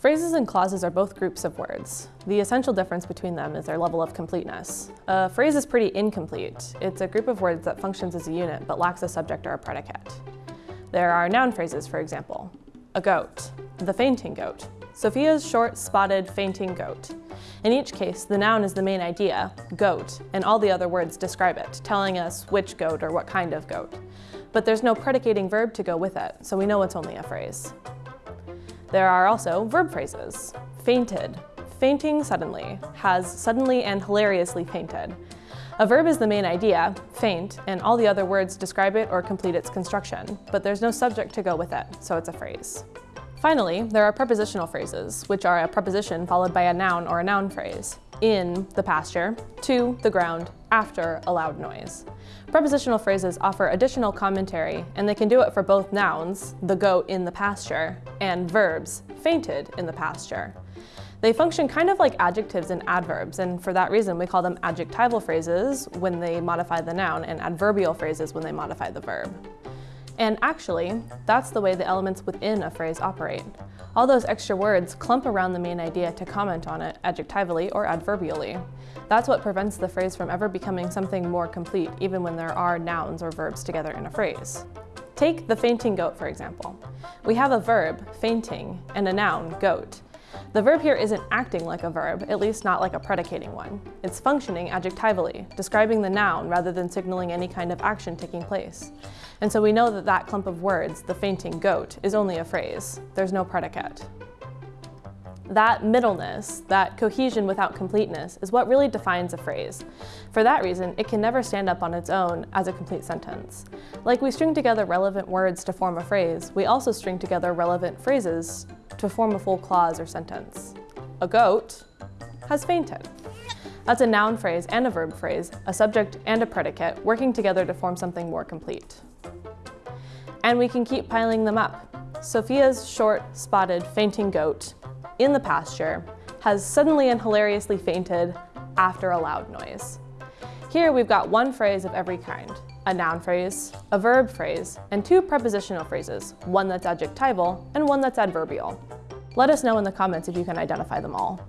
Phrases and clauses are both groups of words. The essential difference between them is their level of completeness. A phrase is pretty incomplete. It's a group of words that functions as a unit but lacks a subject or a predicate. There are noun phrases, for example. A goat, the fainting goat. Sophia's short, spotted, fainting goat. In each case, the noun is the main idea, goat, and all the other words describe it, telling us which goat or what kind of goat. But there's no predicating verb to go with it, so we know it's only a phrase. There are also verb phrases. Fainted, fainting suddenly, has suddenly and hilariously fainted. A verb is the main idea, faint, and all the other words describe it or complete its construction, but there's no subject to go with it, so it's a phrase. Finally, there are prepositional phrases, which are a preposition followed by a noun or a noun phrase. In the pasture, to the ground, after a loud noise. Prepositional phrases offer additional commentary, and they can do it for both nouns, the goat in the pasture, and verbs, fainted in the pasture. They function kind of like adjectives and adverbs, and for that reason we call them adjectival phrases when they modify the noun and adverbial phrases when they modify the verb. And actually, that's the way the elements within a phrase operate. All those extra words clump around the main idea to comment on it adjectivally or adverbially. That's what prevents the phrase from ever becoming something more complete, even when there are nouns or verbs together in a phrase. Take the fainting goat, for example. We have a verb, fainting, and a noun, goat. The verb here isn't acting like a verb, at least not like a predicating one. It's functioning adjectively, describing the noun rather than signaling any kind of action taking place. And so we know that that clump of words, the fainting goat, is only a phrase. There's no predicate. That middleness, that cohesion without completeness, is what really defines a phrase. For that reason, it can never stand up on its own as a complete sentence. Like we string together relevant words to form a phrase, we also string together relevant phrases to form a full clause or sentence. A goat has fainted. That's a noun phrase and a verb phrase, a subject and a predicate, working together to form something more complete. And we can keep piling them up. Sophia's short, spotted, fainting goat in the pasture has suddenly and hilariously fainted after a loud noise. Here we've got one phrase of every kind, a noun phrase, a verb phrase, and two prepositional phrases, one that's adjectival and one that's adverbial. Let us know in the comments if you can identify them all.